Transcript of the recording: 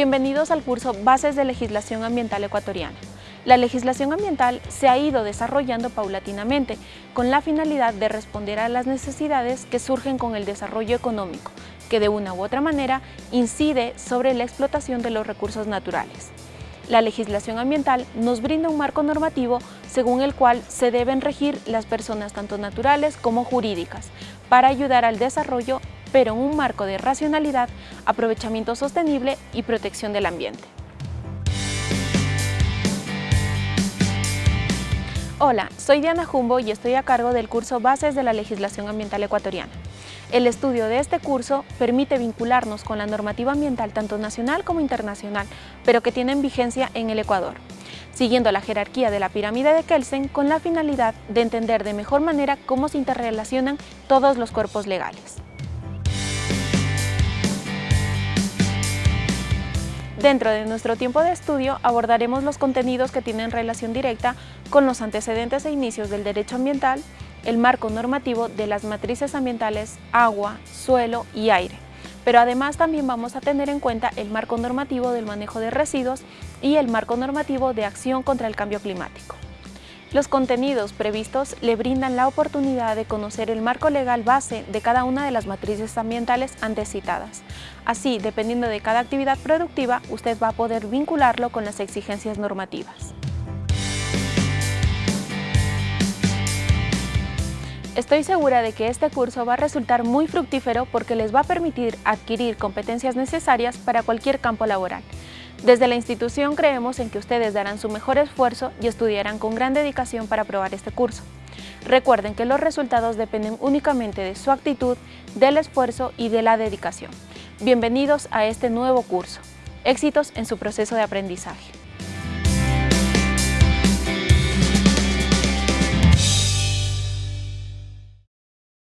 Bienvenidos al curso Bases de Legislación Ambiental Ecuatoriana. La legislación ambiental se ha ido desarrollando paulatinamente con la finalidad de responder a las necesidades que surgen con el desarrollo económico, que de una u otra manera incide sobre la explotación de los recursos naturales. La legislación ambiental nos brinda un marco normativo según el cual se deben regir las personas tanto naturales como jurídicas para ayudar al desarrollo pero en un marco de racionalidad, aprovechamiento sostenible y protección del ambiente. Hola, soy Diana Jumbo y estoy a cargo del curso Bases de la Legislación Ambiental Ecuatoriana. El estudio de este curso permite vincularnos con la normativa ambiental tanto nacional como internacional, pero que tienen vigencia en el Ecuador, siguiendo la jerarquía de la pirámide de Kelsen con la finalidad de entender de mejor manera cómo se interrelacionan todos los cuerpos legales. Dentro de nuestro tiempo de estudio abordaremos los contenidos que tienen relación directa con los antecedentes e inicios del derecho ambiental, el marco normativo de las matrices ambientales agua, suelo y aire. Pero además también vamos a tener en cuenta el marco normativo del manejo de residuos y el marco normativo de acción contra el cambio climático. Los contenidos previstos le brindan la oportunidad de conocer el marco legal base de cada una de las matrices ambientales antes citadas. Así, dependiendo de cada actividad productiva, usted va a poder vincularlo con las exigencias normativas. Estoy segura de que este curso va a resultar muy fructífero porque les va a permitir adquirir competencias necesarias para cualquier campo laboral. Desde la institución creemos en que ustedes darán su mejor esfuerzo y estudiarán con gran dedicación para aprobar este curso. Recuerden que los resultados dependen únicamente de su actitud, del esfuerzo y de la dedicación. Bienvenidos a este nuevo curso. Éxitos en su proceso de aprendizaje.